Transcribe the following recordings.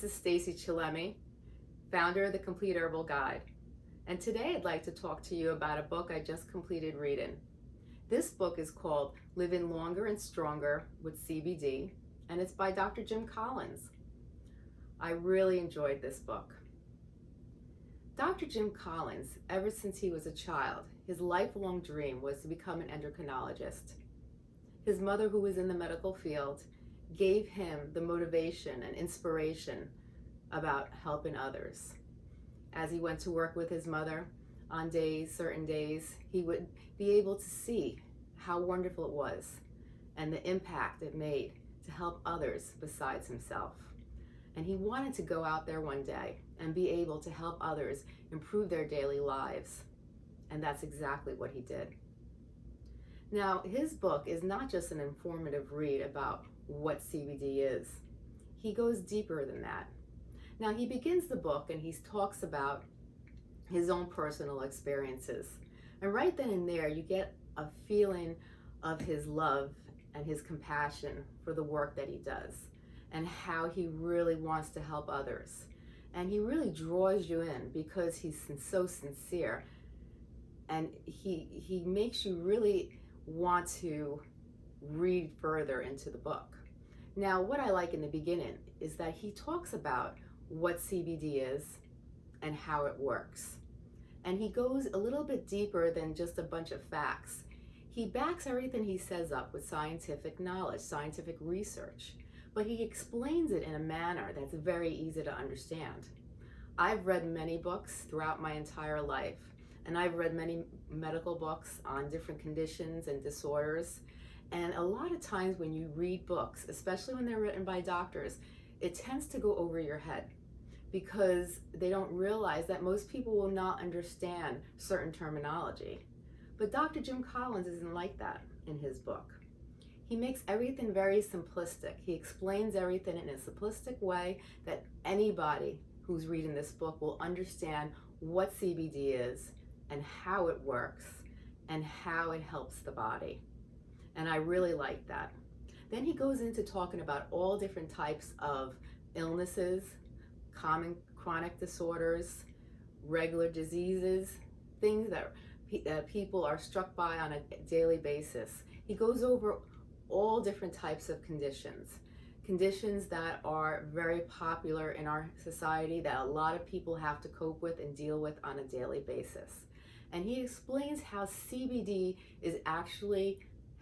this is Stacey Chillemi, founder of the Complete Herbal Guide. And today I'd like to talk to you about a book I just completed reading. This book is called Living Longer and Stronger with CBD, and it's by Dr. Jim Collins. I really enjoyed this book. Dr. Jim Collins, ever since he was a child, his lifelong dream was to become an endocrinologist. His mother, who was in the medical field, gave him the motivation and inspiration about helping others. As he went to work with his mother on days, certain days, he would be able to see how wonderful it was and the impact it made to help others besides himself. And he wanted to go out there one day and be able to help others improve their daily lives. And that's exactly what he did. Now, his book is not just an informative read about what CBD is. He goes deeper than that. Now, he begins the book and he talks about his own personal experiences. And right then and there, you get a feeling of his love and his compassion for the work that he does and how he really wants to help others. And he really draws you in because he's so sincere and he he makes you really want to read further into the book. Now, what I like in the beginning is that he talks about what CBD is and how it works. And he goes a little bit deeper than just a bunch of facts. He backs everything he says up with scientific knowledge, scientific research, but he explains it in a manner that's very easy to understand. I've read many books throughout my entire life, and I've read many medical books on different conditions and disorders, and a lot of times when you read books, especially when they're written by doctors, it tends to go over your head because they don't realize that most people will not understand certain terminology. But Dr. Jim Collins isn't like that in his book. He makes everything very simplistic. He explains everything in a simplistic way that anybody who's reading this book will understand what CBD is and how it works and how it helps the body. And I really like that. Then he goes into talking about all different types of illnesses, common chronic disorders, regular diseases, things that, that people are struck by on a daily basis. He goes over all different types of conditions. Conditions that are very popular in our society that a lot of people have to cope with and deal with on a daily basis. And he explains how CBD is actually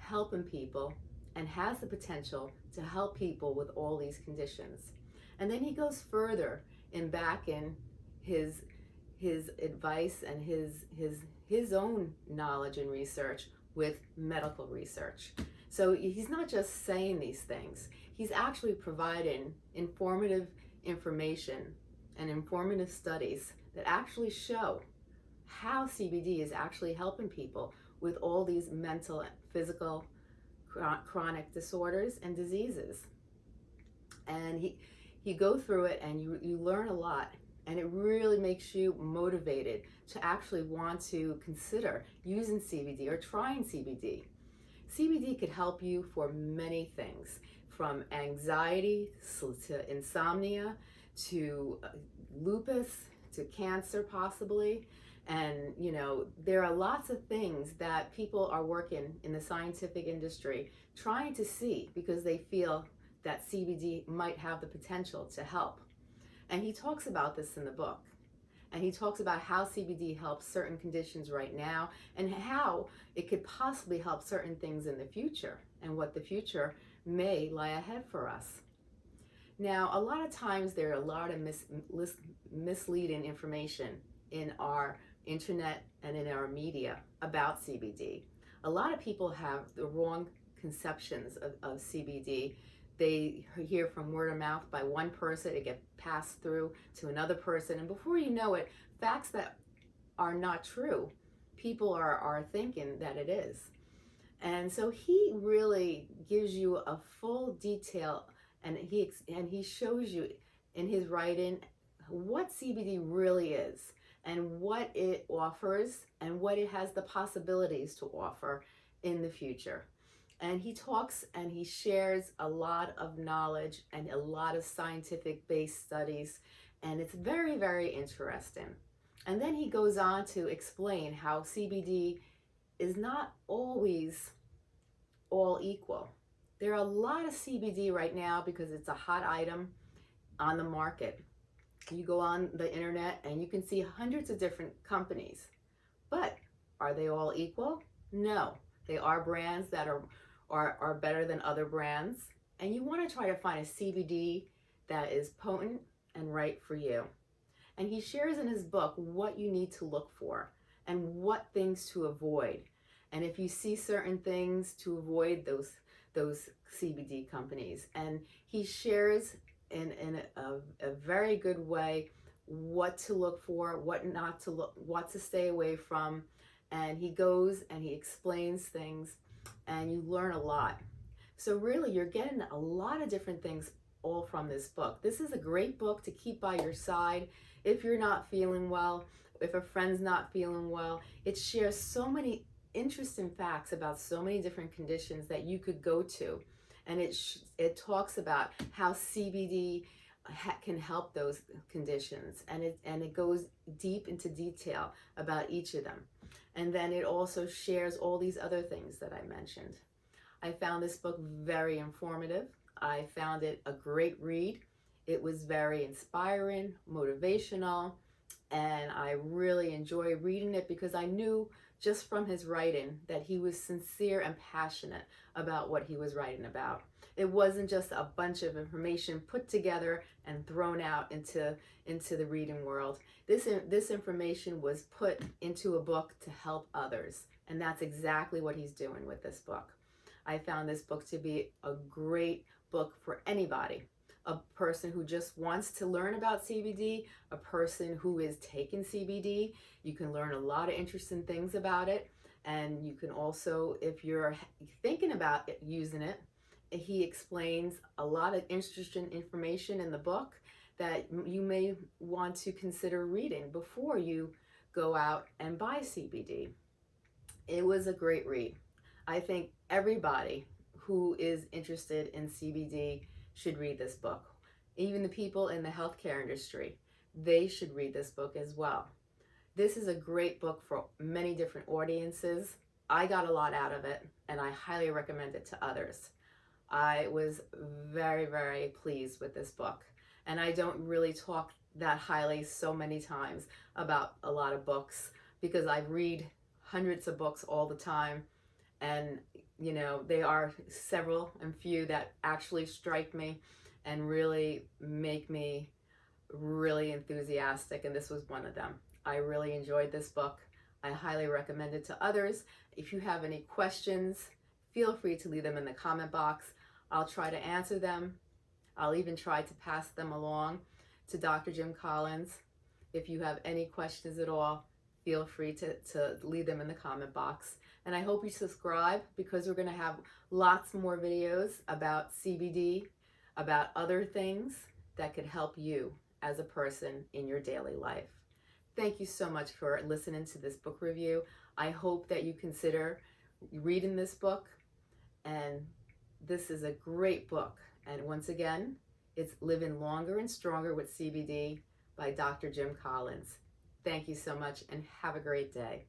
helping people and has the potential to help people with all these conditions. And then he goes further in back in his his advice and his his his own knowledge and research with medical research. So he's not just saying these things. He's actually providing informative information and informative studies that actually show how CBD is actually helping people with all these mental, and physical, chronic disorders and diseases. And he, you go through it and you, you learn a lot and it really makes you motivated to actually want to consider using CBD or trying CBD. CBD could help you for many things from anxiety to insomnia to uh, lupus to cancer possibly and, you know, there are lots of things that people are working in the scientific industry trying to see because they feel that CBD might have the potential to help. And he talks about this in the book. And he talks about how CBD helps certain conditions right now and how it could possibly help certain things in the future and what the future may lie ahead for us. Now, a lot of times there are a lot of mis misleading information in our internet and in our media about CBD. A lot of people have the wrong conceptions of, of CBD. They hear from word of mouth by one person, it gets passed through to another person, and before you know it, facts that are not true, people are, are thinking that it is. And so he really gives you a full detail and he and he shows you in his writing what CBD really is and what it offers and what it has the possibilities to offer in the future. And he talks and he shares a lot of knowledge and a lot of scientific based studies. And it's very, very interesting. And then he goes on to explain how CBD is not always all equal. There are a lot of CBD right now because it's a hot item on the market. You go on the internet and you can see hundreds of different companies. But are they all equal? No. They are brands that are, are, are better than other brands. And you want to try to find a CBD that is potent and right for you. And he shares in his book what you need to look for and what things to avoid. And if you see certain things to avoid those those CBD companies. And he shares in, in a, a very good way what to look for, what not to look, what to stay away from. And he goes and he explains things and you learn a lot. So really you're getting a lot of different things all from this book. This is a great book to keep by your side if you're not feeling well, if a friend's not feeling well. It shares so many interesting facts about so many different conditions that you could go to. And it, it talks about how CBD can help those conditions and it and it goes deep into detail about each of them and then it also shares all these other things that I mentioned. I found this book very informative. I found it a great read. It was very inspiring, motivational, and I really enjoy reading it because I knew just from his writing that he was sincere and passionate about what he was writing about. It wasn't just a bunch of information put together and thrown out into, into the reading world. This, this information was put into a book to help others. And that's exactly what he's doing with this book. I found this book to be a great book for anybody a person who just wants to learn about CBD, a person who is taking CBD. You can learn a lot of interesting things about it. And you can also, if you're thinking about it, using it, he explains a lot of interesting information in the book that you may want to consider reading before you go out and buy CBD. It was a great read. I think everybody who is interested in CBD should read this book. Even the people in the healthcare industry, they should read this book as well. This is a great book for many different audiences. I got a lot out of it and I highly recommend it to others. I was very, very pleased with this book. And I don't really talk that highly so many times about a lot of books because I read hundreds of books all the time and you know, they are several and few that actually strike me and really make me really enthusiastic. And this was one of them. I really enjoyed this book. I highly recommend it to others. If you have any questions, feel free to leave them in the comment box. I'll try to answer them. I'll even try to pass them along to Dr. Jim Collins. If you have any questions at all, feel free to, to leave them in the comment box. And I hope you subscribe because we're going to have lots more videos about CBD, about other things that could help you as a person in your daily life. Thank you so much for listening to this book review. I hope that you consider reading this book. And this is a great book. And once again, it's Living Longer and Stronger with CBD by Dr. Jim Collins. Thank you so much and have a great day.